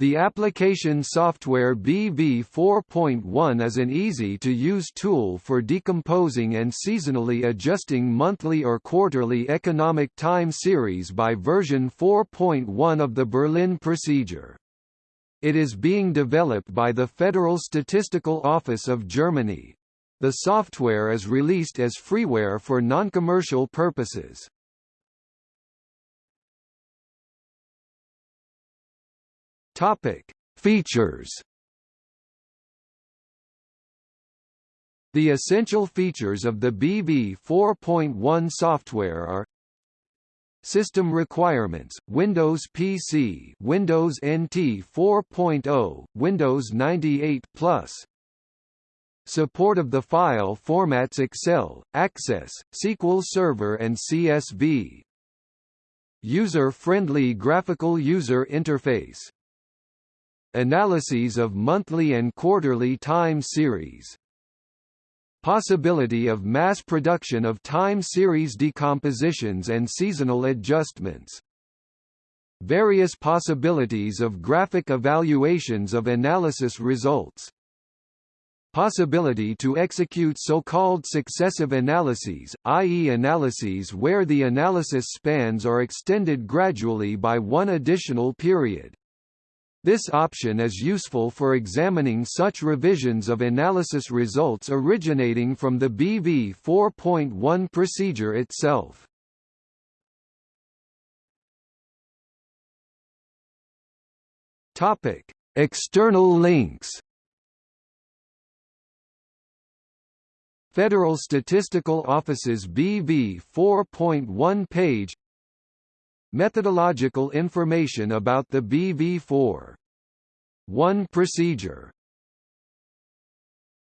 The application software BV 4.1 is an easy-to-use tool for decomposing and seasonally adjusting monthly or quarterly economic time series by version 4.1 of the Berlin procedure. It is being developed by the Federal Statistical Office of Germany. The software is released as freeware for non-commercial purposes. Topic: Features. The essential features of the BV 4.1 software are System requirements: Windows PC, Windows NT 4.0, Windows 98 Plus. Support of the file formats Excel, Access, SQL Server and CSV. User-friendly graphical user interface Analyses of monthly and quarterly time series Possibility of mass production of time series decompositions and seasonal adjustments Various possibilities of graphic evaluations of analysis results Possibility to execute so-called successive analyses, i.e. analyses where the analysis spans are extended gradually by one additional period. This option is useful for examining such revisions of analysis results originating from the BV 4.1 procedure itself. Topic: External links. Federal Statistical Office's BV 4.1 page Methodological information about the BV4 1 procedure